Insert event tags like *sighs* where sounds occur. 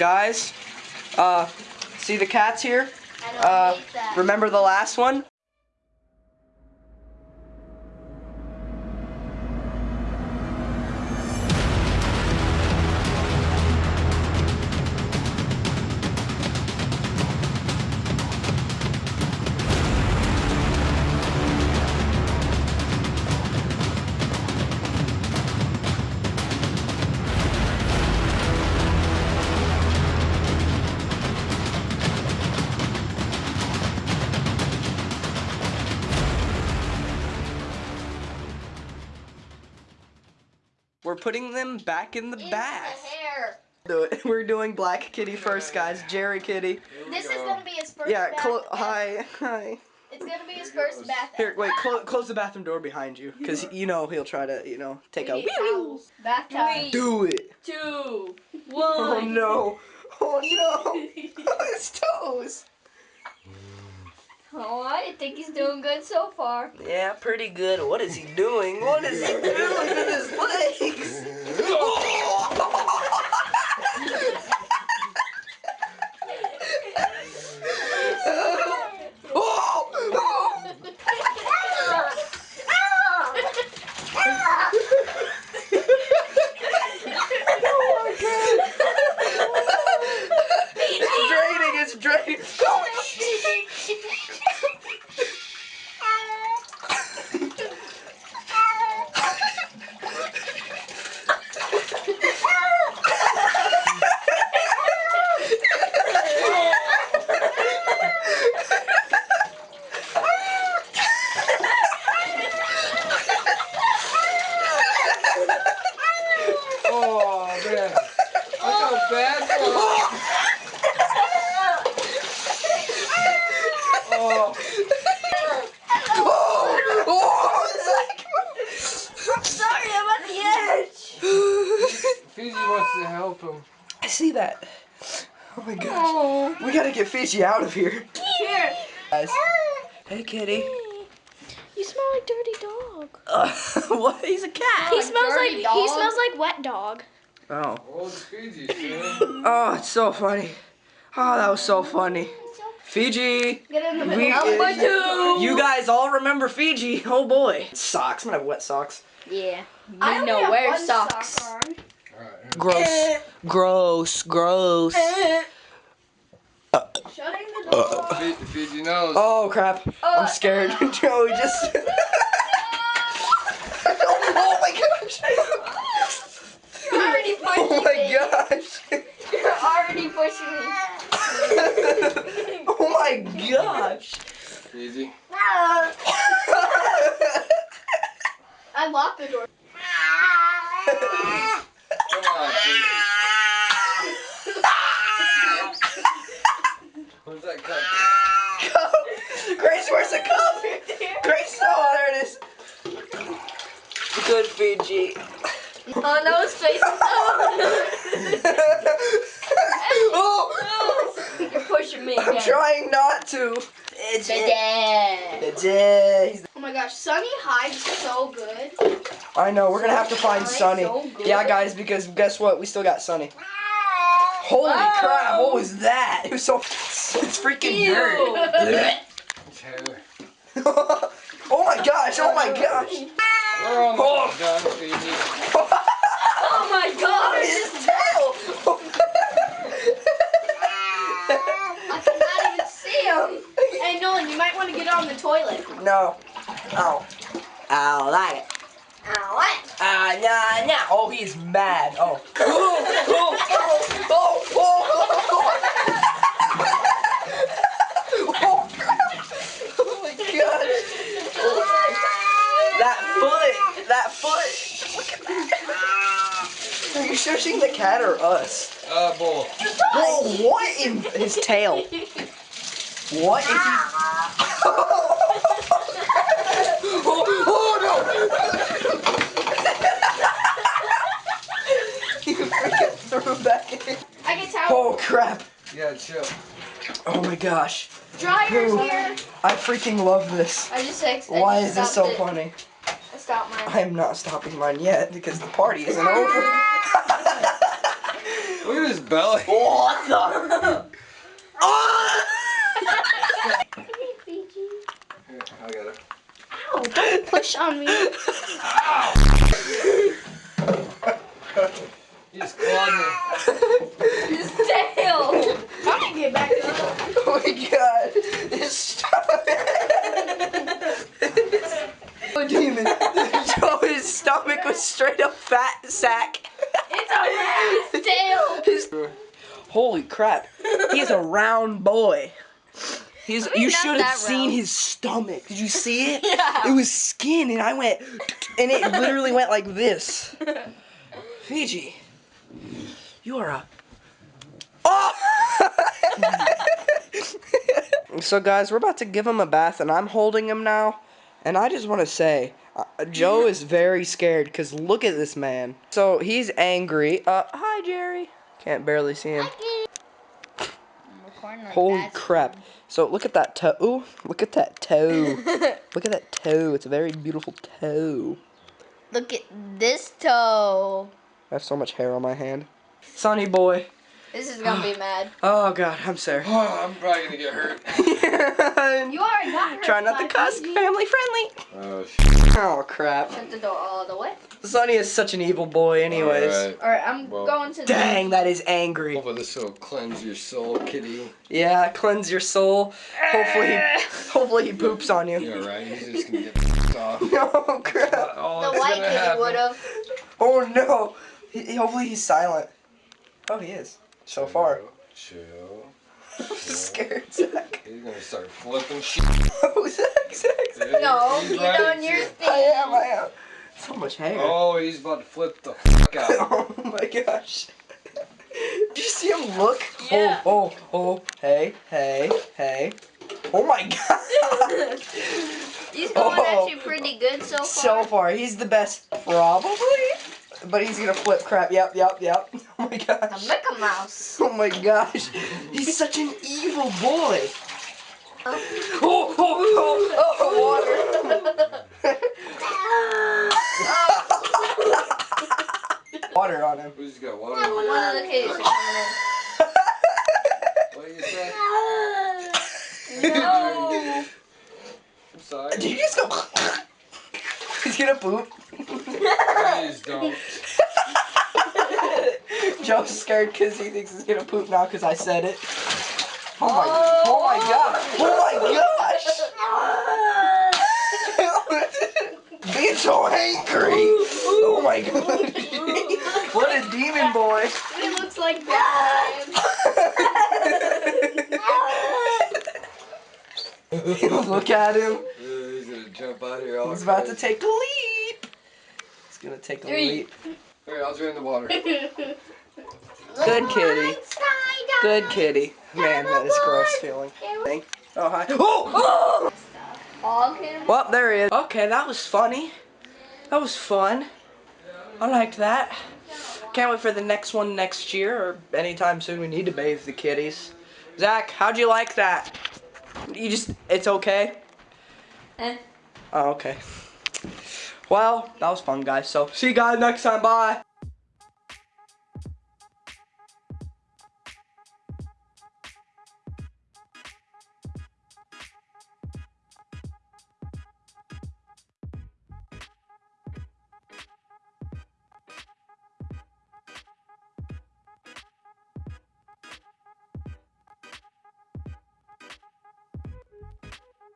Guys, uh, see the cats here? Uh, remember the last one? We're putting them back in the Into bath. the hair. Do it. We're doing Black Kitty first, guys. Jerry Kitty. This is gonna be his first Yeah, bath. clo- hi, hi. It's gonna be his first bath. Here, wait, clo- close the bathroom door behind you, cause you know he'll try to, you know, take a. We need towels. Bath towels. Do it. Two, Oh one. no. Oh no. *laughs* *laughs* His toes. Oh, I think he's doing good so far. Yeah, pretty good. What is he doing? What is he doing with his legs? Bad that Oh, Oh, oh, I'm sorry, I'm at the edge. Fiji wants to help him. I see that. Oh my gosh. We gotta get Fiji out of here. Here. Guys. Hey, kitty. You smell like dirty dog. Uh, *laughs* what? He's a cat. He a smells like dirty he dog? smells like wet dog. Oh. Old Fiji, *laughs* man. Oh, it's so funny. Oh, that was so funny. Fiji. Get in the We, middle. Number two. you guys all remember Fiji. Oh boy. Socks. I'm gonna have wet socks. Yeah. I You only know have wear socks. sock on. Alright. Gross. Gross. Gross. Eh. Shutting the uh. door. Fi- Fiji knows. Oh crap. Uh. I'm scared. *laughs* Joey just. *laughs* oh my gosh. You're already *laughs* oh pushing Oh my me. gosh. *laughs* You're already pushing me. *laughs* oh my gosh. Fiji. I locked the door. Come on, Fiji. Where's that cup? Grace, where's the cup? Grace, oh, there it is. Good Fiji. Oh no, his face. oh, *laughs* oh. You're pushing me I'm again. trying not to. It's Dad. It's it. Oh my gosh, Sunny hides so good. I know, we're gonna have to find Sunny. so. Yeah, guys, because guess what? We still got Sunny. Holy Whoa. crap, what was that? It was so. It's freaking dirt. *laughs* It's hair. *laughs* oh my gosh, oh my gosh. We're almost Oh. done, Fiji. Oh my gosh! His tail! I cannot even see him. Hey Nolan, you might want to get on the toilet. no. Ow. Ow, like it. Ow, what? Ah, nah, nah. Oh, he's mad. Oh. *laughs* Oh, oh, oh, oh, oh, oh. Oh, my gosh. That foot. That foot. Look at that. Are you shushing the cat or us? Uh, bull. Whoa, what in his tail? What is he? oh, oh no! you freaking threw him back in. I get towel. Oh crap. Yeah, chill. Oh my gosh. Dryer's Ooh. here. I freaking love this. I just ex- I Why just is this so it. funny? I stopped mine. I am not stopping mine yet because the party isn't over. Look at his belly. What the? oh! Here, I got it. Ow, don't push on me. *laughs* He's clawed me. His tail. How do you get back up? Oh my god. His stomach. *laughs* oh, demon. *laughs* Joe, his stomach was straight up fat sack. It's a rabbit's tail. His, holy crap. He's a round boy. He's, I mean, you should have seen round. his stomach. Did you see it? *laughs* Yeah. It was skin, and I went, and it literally went like this. Fiji, you are a. Oh! *laughs* so, guys, we're about to give him a bath, and I'm holding him now. And I just want to say, uh, Joe is very scared because look at this man. So he's angry. Uh, hi, Jerry. Can't barely see him. Holy crap. So look at that toe. Ooh, look at that toe. *laughs* look at that toe. It's a very beautiful toe. Look at this toe. I have so much hair on my hand. Sonny boy. This is gonna be *gasps* mad. Oh god, I'm sorry. Oh, *sighs* I'm probably gonna get hurt. *laughs* You are not her. Try not to cuss. Family friendly. Oh, sh- Oh crap. Shut the door all the way. Sonny is such an evil boy, anyways. Alright. Alright, I'm Well, going to the. Dang, that is angry. Hopefully this will cleanse your soul, kitty. Yeah, cleanse your soul. Hopefully, he, *laughs* hopefully he poops on you. Yeah, right. He's just gonna get *laughs* f***ed off. Oh crap. All The that's white kitty would have. Oh no. He, he- hopefully he's silent. Oh, he is. So far. Chill. *laughs* I'm scared, Zach. He's gonna start flipping *laughs* shit. Oh, Zach, Zach, Zach. No, He's you right. doing your I am, I am. So much hair. Oh, he's about to flip the fuck out. *laughs* Oh my gosh. Did you see him look? Yeah. Oh, oh, oh. Hey, hey, hey. Oh my god. He's going Oh. actually pretty good so far. so far, he's the best, probably. But he's gonna flip crap. Yep, yep, yep. Oh my A gosh. Mickey Mouse. Oh my gosh. He's such an evil boy. Oh. Oh, oh, oh, oh, water. water on him. Who's got water? One of the kitties are coming What you say? No. I'm sorry. Did you just go? He's gonna poop. Please don't. *laughs* Joe's scared because he thinks he's gonna poop now because I said it. Oh my, oh my oh. god, oh my gosh! *laughs* Being so angry. Oh my god. *laughs* what a demon boy. It looks like that. Look at him. He's gonna jump out here all He's about to crazy. take a leap. He's gonna take a Three. leap. Here, I'll drain the water. *laughs* Good kitty. Good kitty. Man, that is gross feeling. Oh hi. *gasps* Oh! Hog him. Well, there he is. Okay, that was funny. That was fun. I liked that. Can't wait for the next one next year or anytime soon. We need to bathe the kitties. Zach, how'd you like that? You just, it's okay? Eh. Oh, okay. Well, that was fun, guys. So, see you guys next time. Bye.